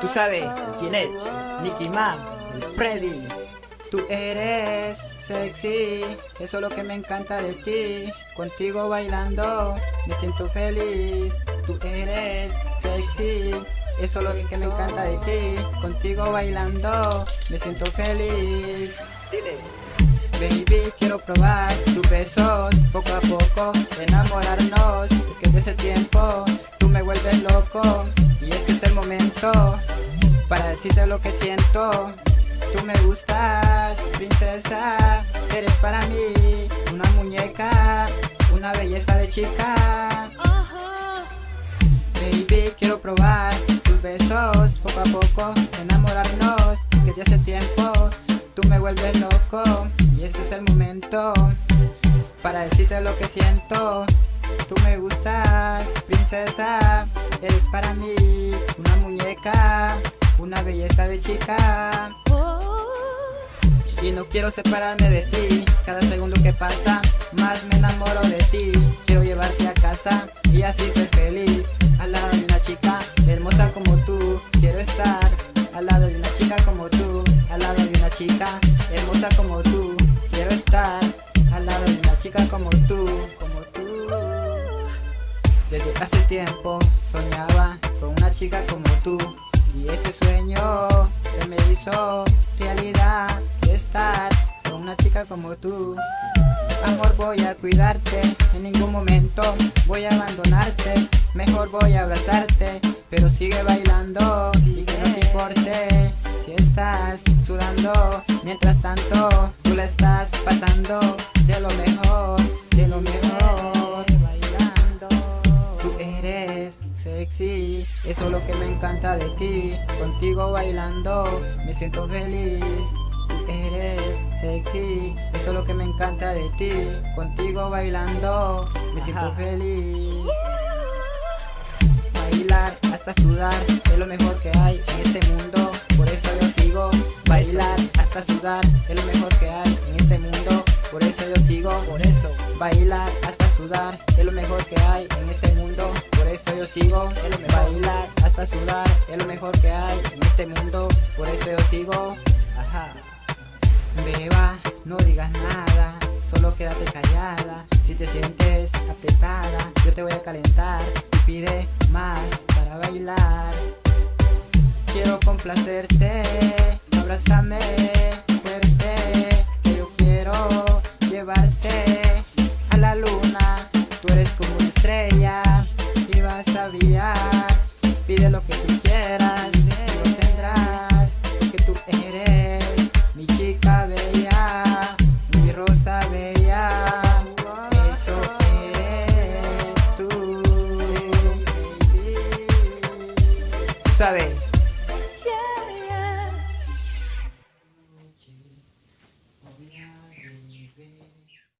Tú sabes quién es, Nicky Man, el Freddy. Tú eres sexy, eso es lo que me encanta de ti. Contigo bailando, me siento feliz. Tú eres sexy, eso es lo que me encanta de ti. Contigo bailando, me siento feliz. Baby, quiero probar tus besos, poco a poco enamorarnos. Es que desde ese tiempo y es que es el momento para decirte lo que siento. Tú me gustas, princesa, eres para mí una muñeca, una belleza de chica. Baby, quiero probar tus besos, poco a poco enamorarnos. Que desde ese tiempo tú me vuelves loco y este es el momento para decirte lo que siento. Tú me gustas, princesa, eres para mí una muñeca, una belleza de chica. Y no quiero separarme de ti, cada segundo que pasa, más me enamoro de ti. Quiero llevarte a casa y así ser feliz, al lado de una chica hermosa como tú. Quiero estar al lado de una chica como tú, al lado de una chica hermosa como tú. Quiero estar al lado de una chica como tú. Hace tiempo soñaba con una chica como tú y ese sueño se me hizo realidad estar con una chica como tú. Amor voy a cuidarte, en ningún momento voy a abandonarte, mejor voy a abrazarte, pero sigue bailando y que no te importe si estás sudando, mientras tanto tú la estás pasando de lo mejor, eso es lo que me encanta de ti, contigo bailando me siento feliz. Tú eres sexy, eso es lo que me encanta de ti, contigo bailando me siento feliz. Bailar hasta sudar es lo mejor que hay en este mundo, por eso yo sigo. Bailar hasta sudar es lo mejor que hay en este mundo, por eso yo sigo. Por eso bailar hasta sudar es lo mejor que hay en este mundo, por eso yo sigo. Es lo mejor. Bailar hasta sudar es lo mejor que hay en este mundo, por eso yo sigo. Ajá. Beba, no digas nada, solo quédate callada. Si te sientes apretada, yo te voy a calentar y pide más para bailar. Quiero complacerte, abrázame vas a brillar. Pide lo que tú quieras, lo tendrás, porque tú eres mi chica bella, mi rosa bella. Eso eres tú. ¿Sabes?